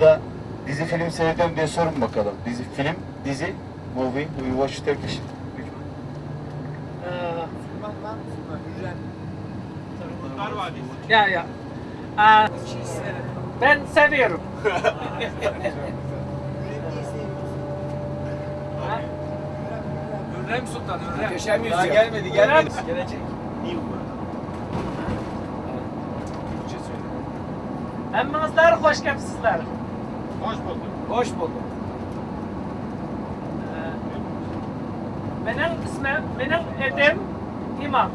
Da dizi film seyrediyorum diye sorun bakalım. Dizi film, dizi, movie, do you watch Turkish? Ee, ya ya. Ee, ben seviyorum. Hürrem Sultan, Hürrem. Yüzyıl. Daha gelmedi, gelmedi. Gelecek. New World. Türkçe söyle. Hemminizler hoş gelipsizler. Hoş bulduk. Hoş bulduk. Ee, Benim ismim, benim edim İmam.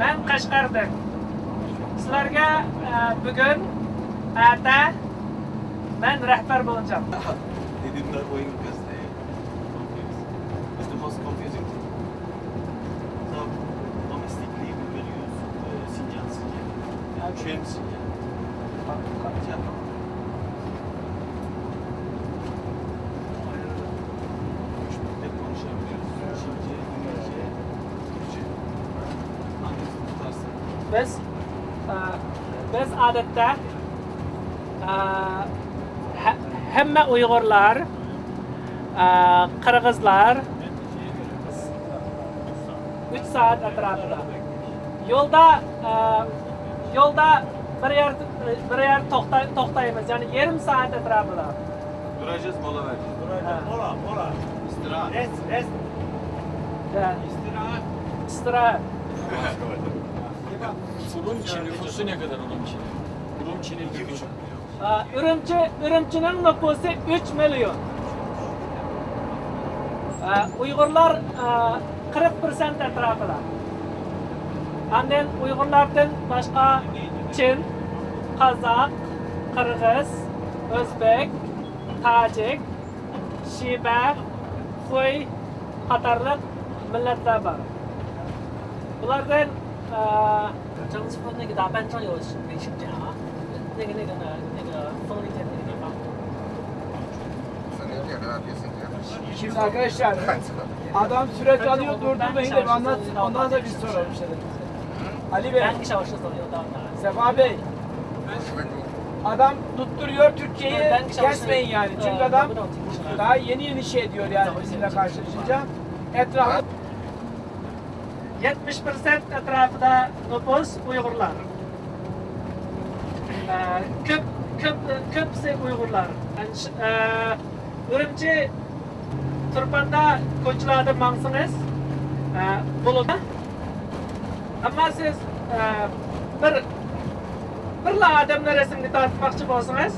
Ben Kaşgar'dan. Sizlerge e, bugün ata ben rehber win because they confused. It's the most confusing thing. So, domestically we will use uh, Sincan. Sincan. Üç dilde konuşabiliyoruz. Çince, İngilizce, Türkçe. Hangisini tutarsın? Biz e, biz odatda e, he- hamma Uyg'urlar, e, Qirg'izlar 3 soat atrofida. Yo'lda e, yo'lda bir yer bir yer to'xta- to'xtaymiz, ya'ni yarim soat atrofida. Duracağız, mola vereceğiz. Ha. Mola, mola. İstirahat. Rest, rest. Ya, İstirahat. istirahat. Urumçi nüfusu ne kadar Urumçi? Urumçi'nin nüfusu. E, Ürümçi Ürümçining nüfusu 3 milyon. E, Uyg'urlar e, 40% atrofida. Anden Uyg'urlardan boshqa Chin, Qozoq, Qirg'iz, O'zbek, Tojik, Shiba, Xuy qatorliq millatlar bor. Bulardan e, 张村那个大班章有没请假啊？ 那个那个呢？那个枫林街那个地方。 Şimdi arkadaşlar adam süreç alıyor durdurmayın da bir anlatsın ondan da biz soralım işte. Ali Bey, 三个小时左右到那。 Sefa Bey. Adam tutturuyor Türkçeyi kesmeyin yani. Çünkü adam daha yeni yeni şey ediyor yani bizimle karşılaşınca. Etrafı 70% atrofida nüfus Uyg'urlar. Ee, ko'p ko'p ko'pisi Uyg'urlar. Urumchi Turpanda ko'chalarda mangsangiz ee, bo'ladi. Ammo siz ee, bir birla odamni rasmga tortmoqchi bo'lsangiz,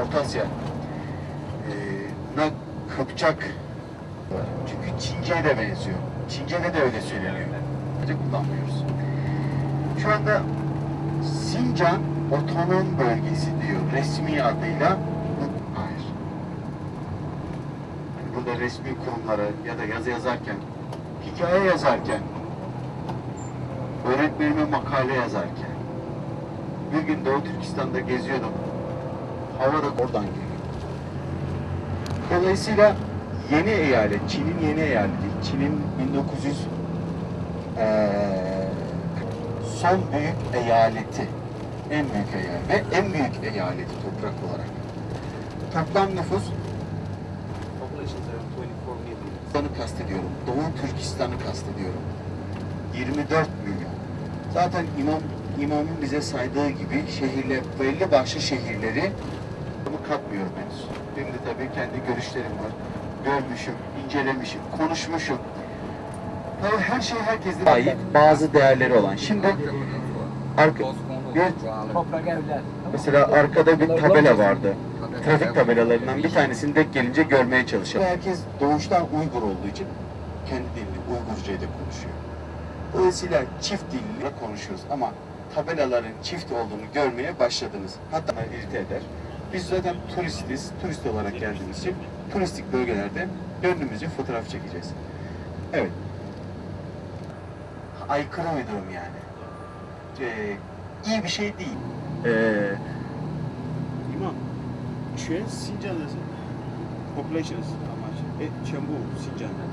Orta Asya. Ee, na Kıpçak. Çünkü Çince'ye de benziyor. Çince'de de öyle söyleniyor. Sadece kullanmıyoruz. Şu anda Sincan Otonom Bölgesi diyor resmi adıyla. Hayır. Yani burada resmi kurumlara ya da yazı yazarken, hikaye yazarken, öğretmenime makale yazarken, bir gün Doğu Türkistan'da geziyordum. Hava da oradan geliyor. Dolayısıyla yeni eyalet, Çin'in yeni eyaleti, Çin'in 1900 eee, son büyük eyaleti, en büyük eyalet ve en büyük eyaleti toprak olarak. Toplam nüfus Türkistan'ı kastediyorum. Doğu Türkistan'ı kastediyorum. 24 milyon. Zaten imam imamın bize saydığı gibi şehirler, belli başlı şehirleri bunu katmıyorum henüz. Benim de tabii kendi görüşlerim var. Görmüşüm, incelemişim, konuşmuşum. Tabii her şey herkese ait bazı değerleri olan. Şimdi arka, bir, toprak evler. mesela arkada bir tabela vardı. Trafik tabelalarından bir tanesini denk gelince görmeye çalışalım. Herkes doğuştan Uygur olduğu için kendi dilini Uygurca'yı da konuşuyor. Dolayısıyla çift dille konuşuyoruz ama tabelaların çift olduğunu görmeye başladınız. Hatta irite eder. Biz zaten turistiz, turist olarak geldiğimiz için turistik bölgelerde gönlümüzce fotoğraf çekeceğiz. Evet. Aykırı bir durum yani. Ee, iyi bir şey değil. Ee, İmam, Çuen Sincan'da population is how much? E, Çembu Sincan'da.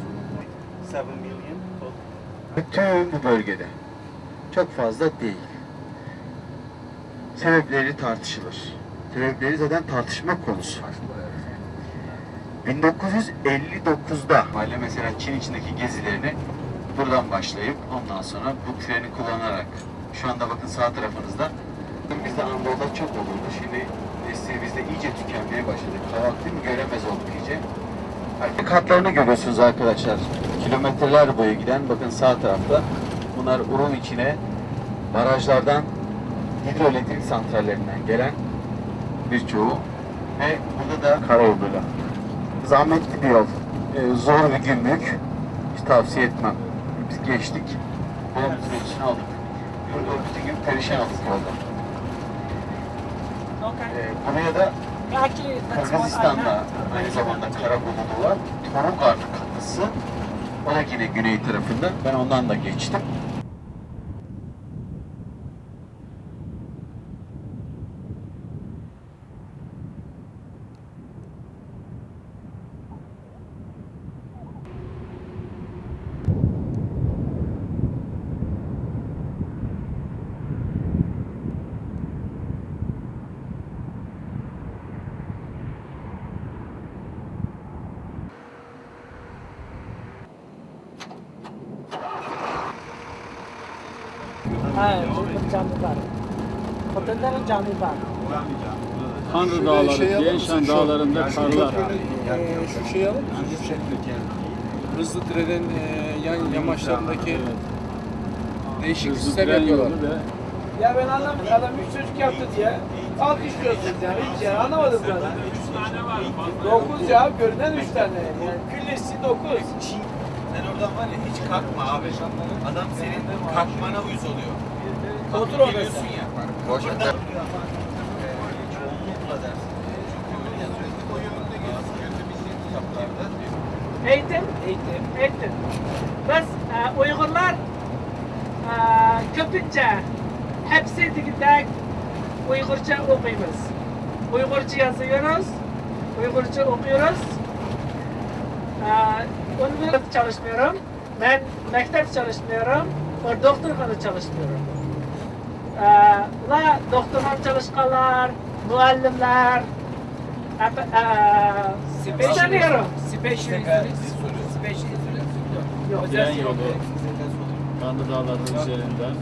7 million total. Bütün bu bölgede. Çok fazla değil. Sebepleri tartışılır. sebepleri zaten tartışma konusu. 1959'da Mahalle mesela Çin içindeki gezilerini buradan başlayıp ondan sonra bu treni kullanarak şu anda bakın sağ tarafınızda bizde Anadolu'da çok olurdu. Şimdi neslimizde iyice tükenmeye başladı. Kahvaltı değil mi? Göremez olduk iyice. Hareket hatlarını görüyorsunuz arkadaşlar. Kilometreler boyu giden bakın sağ tarafta. Bunlar Urun içine barajlardan hidroelektrik santrallerinden gelen birçoğu ve burada da karayoluyla. Zahmetli bir yol. Ee, zor bir günlük. Hiç tavsiye etmem. Biz geçtik. Babamızın ölçüsünü aldık. Burada bütün gün perişan olduk yolda. Ee, buraya da Kırgızistan'da aynı zamanda Karabulu'da var. Torugar kapısı. O da yine güney tarafında. Ben ondan da geçtim. Ha, bir cami var. Otellerin cami var. Tanrı Dağları, şey yapar Tienşan mısın? Şu- Dağları'nda şu karlar. köprünün, Ee, şu şeyi alır mısın? Şu şekli. Hızlı trenin e, yan yamaçlarındaki değişik Hızlı sistem tren yapıyorlar. yolu ve Ya ben anlamadım. Adam üç çocuk yaptı diye. Alkışlıyorsunuz yani. Hiç yani anlamadım ben. Dokuz ya. Görünen üç tane. Yani küllesi dokuz. Sen oradan var ya hiç kalkma abi. Adam senin kalkmana uyuz oluyor. Otur orada ya. Boş ver. Eğitim, Eğitim. eğitim. Biz e, Uygurlar e, köpünce hepsi digidek Uygurca okuyuz. Uygurca yazıyoruz, Uygurca okuyoruz. E, üniversite çalışmıyorum. Ben mektep çalışmıyorum. O doktorkhana çalışmıyorum. E, la doktorlar çalışkanlar, muallimler, e, e, istemiyorum. Special instruments. Special instruments. Yok. tren özel yolu şey. Kanlı Dağları üzerinden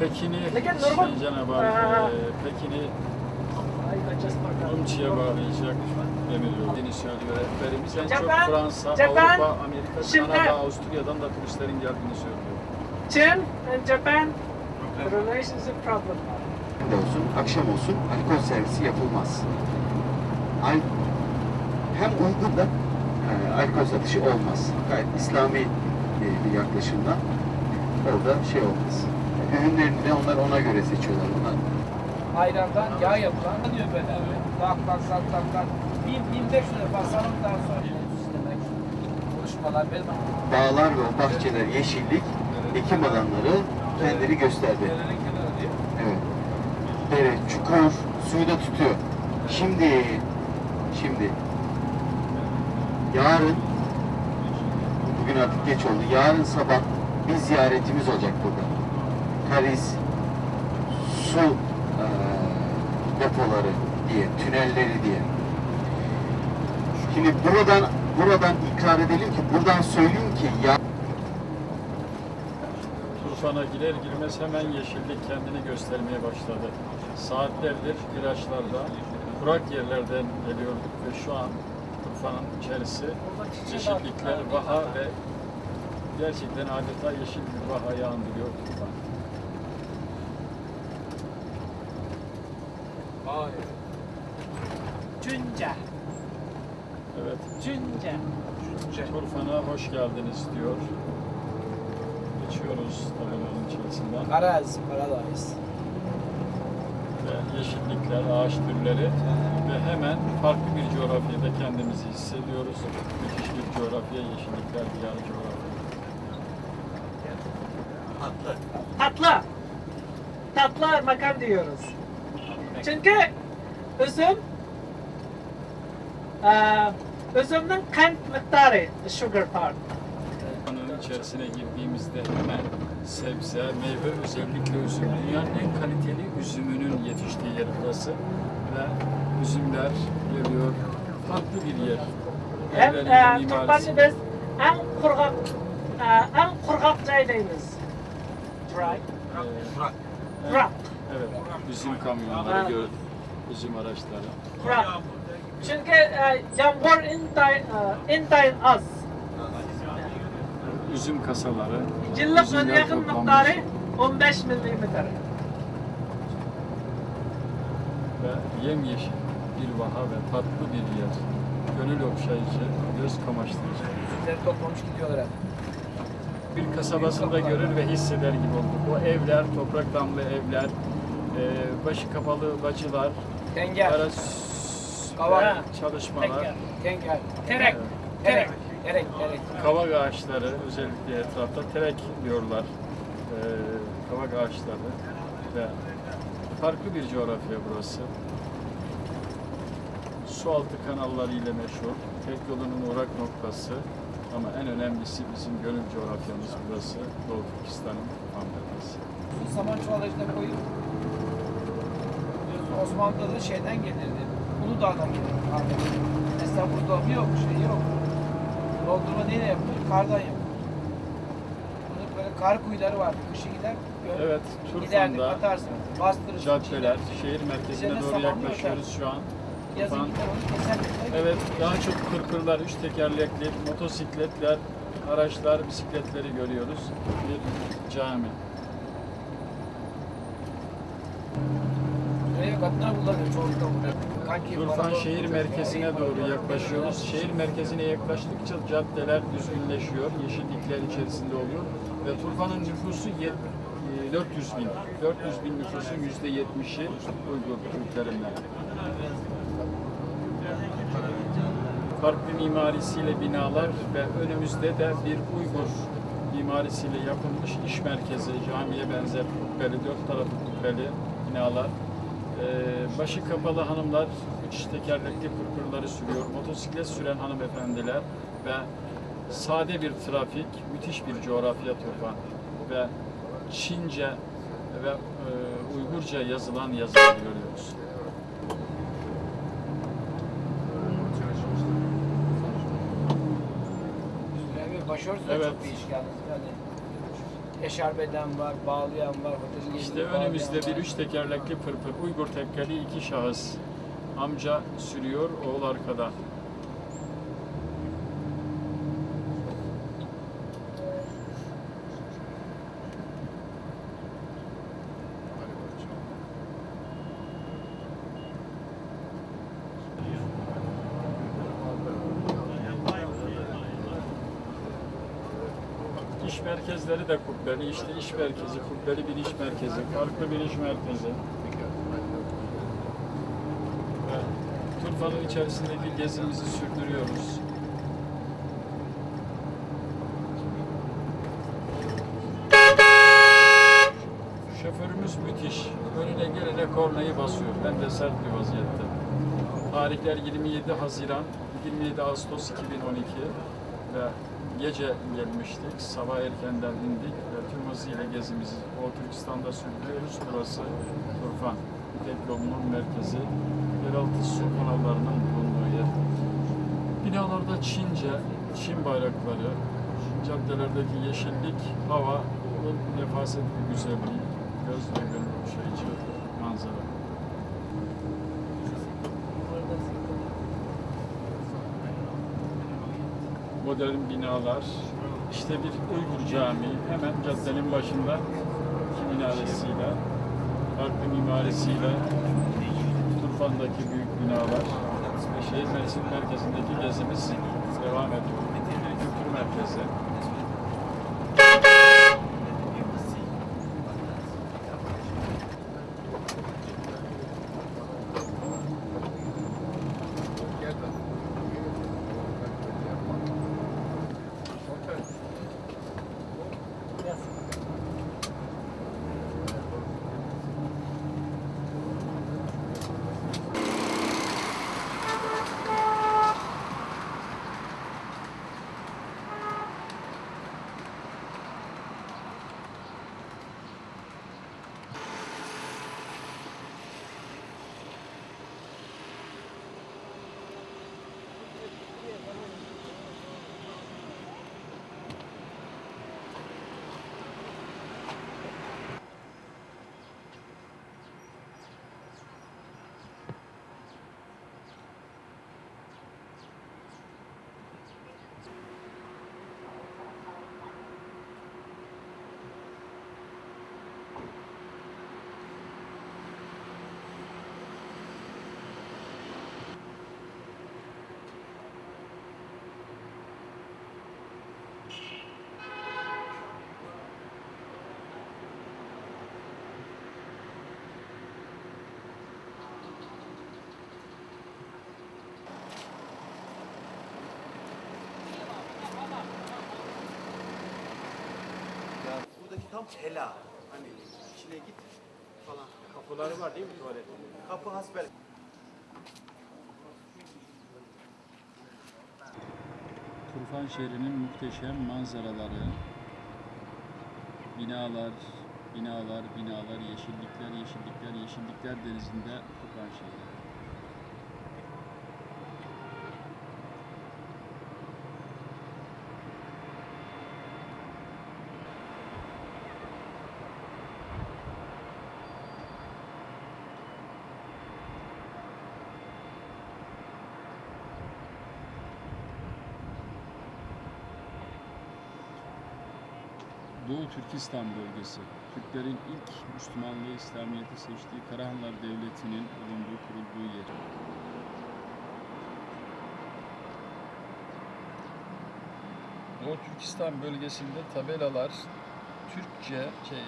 Pekin'i normal- Cenab-ı. Hak, e, Pekin'i. Umçi'ye bağlayacak demir yolu. Dini söylüyor rehberimiz. En çok Japan- Fransa, Japan, Avrupa, Amerika, Şimdi- Kanada, Avusturya'dan da turistlerin geldiğini söylüyor. Çin and Relationship problem. olsun, akşam olsun alkol servisi yapılmaz. Al hem Uygur'da e, alkol satışı olmaz. Gayet İslami e, bir yaklaşımdan orada şey olmaz. Ürünlerini de onlar ona göre seçiyorlar. Onlar Ayrandan yağ yapılan diyor böyle. Bak. Bin, bin beş lira basalım daha sonra. Demek. Konuşmalar benim. dağlar ve bahçeler, yeşillik, ekim alanları kendini gösterdi. Evet. Dere, çukur, suyu da tutuyor. Şimdi, şimdi, yarın, bugün artık geç oldu, yarın sabah bir ziyaretimiz olacak burada. Karis, su eee, depoları diye, tünelleri diye. Şimdi buradan buradan ikrar edelim ki, buradan söyleyeyim ki ya Turfan'a girer girmez hemen yeşillik kendini göstermeye başladı. Saatlerdir plajlarda, kurak yerlerden geliyorduk ve şu an Turfan'ın içerisi yeşillikler, vaha ve gerçekten adeta yeşil bir vahayı andırıyor Turfan. Vay. Cünce, Evet, cünce. Turfan'a hoş geldiniz diyor. Geçiyoruz tabelanın içerisinden. Garaz, Paradise. ve yeşillikler, ağaç türleri ve hemen farklı bir coğrafyada kendimizi hissediyoruz. Müthiş bir coğrafya, yeşillikler diyarı coğrafya. Tatlı. Tatlı makam diyoruz. Çünkü üzüm eee üzümün kant miktarı, sugar part. İçerisine girdiğimizde hemen sebze, meyve özellikle üzüm. Dünyanın en kaliteli üzümünün yetiştiği yer burası. Ve üzümler geliyor. Farklı bir yer. Hem e, biz en kurgak e, en kurgak joydayız. Dry. Ee, Kurak. Evet, üzüm kamyonları Ha. gördüm. Üzüm araçları. Kurak. Çünkü e, yağmur intay, e, intayın az. Üzüm kasaları. Yıllık üzümler yakın miktarı 15 milimetre. ve yemyeşil bir vaha ve tatlı bir yer. Gönül okşayıcı, göz kamaştırıcı. Üzümleri toplamış gidiyorlar hep. Bir kasabasında görür ve hisseder gibi olduk. O evler, toprak damlı evler, e, başı kapalı bacılar, Tenger, araç Kavak. çalışmalar, Teker. tenger, Terek. terek, terek, terek. kavak ağaçları özellikle etrafta terek diyorlar. E, kavak ağaçları ve farklı bir coğrafya burası. Su altı kanalları ile meşhur. Tek yolunun uğrak noktası. Ama en önemlisi bizim gönül coğrafyamız burası. Doğu Türkistan'ın Ankara'sı. Saman çuvalajına koyup Osmanlı'da da şeyden gelirdi. Uludağ'dan gelirdi. Mesela burada yok, şey yok. Doldurma neyle yapılır? Kardan yapılır. Bunun böyle kar kuyuları vardı. Kışı gider, gö- Evet, giderdik, Turfan'da atarsın. Bastırırsın. caddeler, şehir merkezine Üzerine doğru samanlı yaklaşıyoruz şu an. Yazın Turfan, gider onu keser. evet daha çok kırkırlar, üç tekerlekli, motosikletler, araçlar, bisikletleri görüyoruz. Bir cami. Buraya kadınlar bulamıyor çoğunlukla burada. Bana- şehir merkezine doğru yaklaşıyoruz. Şehir merkezine yaklaştıkça caddeler düzgünleşiyor, yeşillikler içerisinde oluyor ve Turfan'ın nüfusu yet- e, 400 bin. 400 bin nüfusun yüzde 70'i Uygur Türklerinden. Farklı mimarisiyle binalar ve önümüzde de bir Uygur mimarisiyle yapılmış iş merkezi, camiye benzer kubbeli, dört tarafı kubbeli binalar. Ee, başı kapalı hanımlar üç tekerlekli pırpırları sürüyor. Motosiklet süren hanımefendiler ve sade bir trafik, müthiş bir coğrafya Turfan ve Çince ve e, Uygurca yazılan yazılar görüyoruz. Başörtüsü Evet. çok değişik yalnız. Yani eşarbeden var, bağlayan var, İşte önümüzde bir var. üç tekerlekli pırpır, Uygur tekkeli iki şahıs. Amca sürüyor, oğul arkada. Merkezleri de kubbeli, işte iş merkezi, kubbeli bir iş merkezi, farklı bir iş merkezi. Ve Turfan'ın içerisindeki gezimizi sürdürüyoruz. Şoförümüz müthiş. Önüne gelene kornayı basıyor. Hem de sert bir vaziyette. Tarihler 27 Haziran, 27 Ağustos 2012 ve gece gelmiştik. Sabah erkenden indik ve tüm hızıyla gezimizi o Türkistan'da sürdürüyoruz. Burası Turfan. Tek yolunun merkezi. Yeraltı su kanallarının bulunduğu yer. Binalarda Çince, Çin bayrakları, caddelerdeki yeşillik, hava, nefaset bir güzelliği, göz ve gönül modern binalar, işte bir Uygur Camii hemen caddenin başında minaresiyle, farklı mimarisiyle Turfan'daki büyük binalar ve şehir merkezi merkezindeki gezimiz devam ediyor. Kültür merkezi. Tam hela. Hani içine git falan. Kapıları var değil mi tuvaletin? Kapı hasbel. Turfan şehrinin muhteşem manzaraları, binalar, binalar, binalar, yeşillikler, yeşillikler, yeşillikler denizinde Turfan şehri. Doğu Türkistan bölgesi, Türklerin ilk Müslümanlığı, İslamiyet'i seçtiği Karahanlar Devleti'nin bulunduğu, kurulduğu yer. Doğu Türkistan bölgesinde tabelalar Türkçe, şey,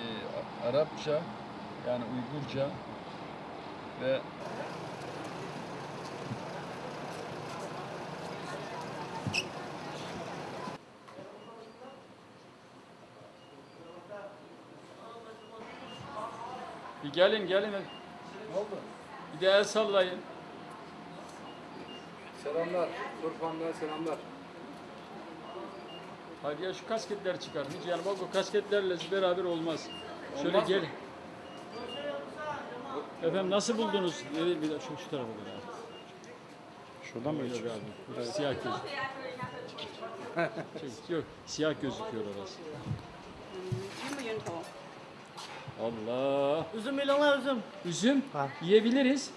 Arapça yani Uygurca ve bir gelin gelin. Ne oldu? Bir de el sallayın. Selamlar. Turfan'dan selamlar. Hadi ya şu kasketler çıkar. Hiç yani bak o kasketlerle beraber olmaz. Şöyle gel. Efendim nasıl buldunuz? Bir, bir de şu, şu tarafa gel abi. Şuradan mı Yok abi. Siyah göz. Çek, yok siyah gözüküyor orası. Allah. Üzüm milonlar üzüm. Üzüm yiyebiliriz.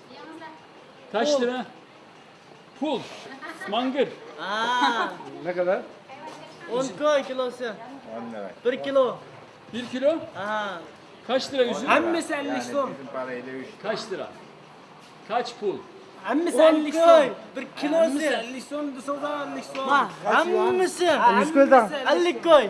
Kaç lira? Pul. Mangır. Aa, Ne kadar? 10 koy kilosu. 1 kilo. Bir kilo. Aha. Kaç lira üzüm? Hammasi 50 so'm. Kaç lira? Kaç pul? Hammasi 50 so'm. 1 kilosi 50 so'm desangiz 50 so'm. Ma, hammasi 100 ko'ydan. 50 koy.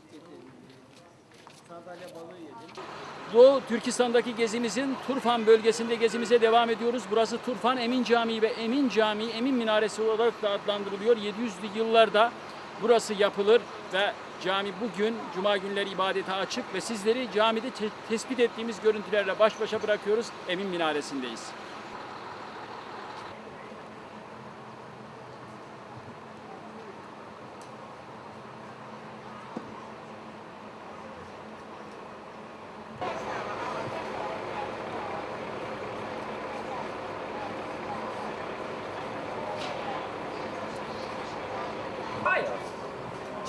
Qo'y akaga yetizdim. Doğu Türkistan'daki gezimizin Turfan bölgesinde gezimize devam ediyoruz. Burası Turfan Emin Camii ve Emin Camii, Emin Minaresi olarak da adlandırılıyor. 700'lü yıllarda burası yapılır ve cami bugün Cuma günleri ibadete açık ve sizleri camide te- tespit ettiğimiz görüntülerle baş başa bırakıyoruz. Emin Minaresi'ndeyiz.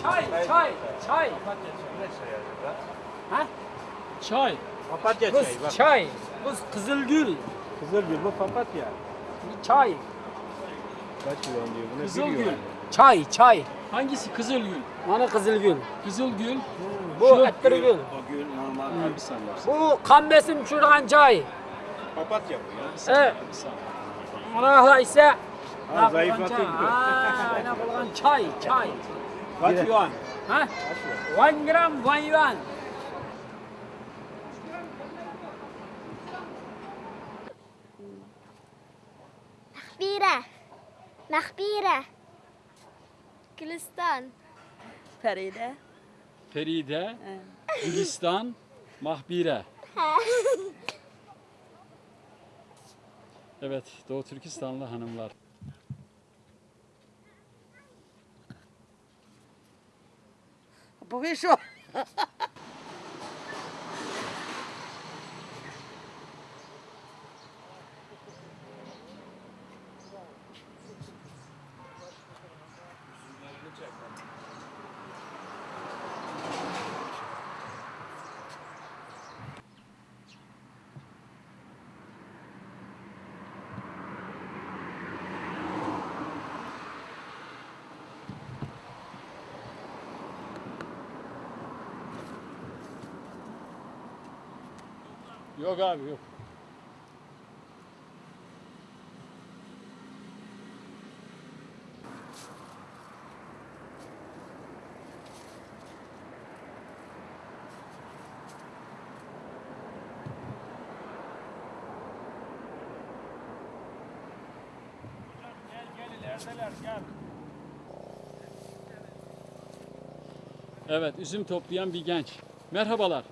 Çay. Çay, çay, çay. Çay. Papatya çayı bak. Çay. Bu Kızılgül. Kızılgül bu papatya. Çay. Kaç yuan diyor buna? Kızılgül. Çay, çay. Hangisi Kızılgül? Mana Kızılgül. Kızılgül. Bu Attirgül. O gül normal. Ha, bir saniye. Bu qon besim tushirgan çay. Papatya bu ya. E, mana ise Ha, zayıflatıyor. Ha, ana qilgan çay, çay. Kaç Bire. yuan? Ha? Kaç? One gram, one yuan. Mahbire. Mahbire. Gülistan. Feride. Feride. Gülistan. Mahbire. Evet, Doğu Türkistanlı hanımlar. Bu bir şu. Yok abi yok. Evet üzüm toplayan bir genç. Merhabalar.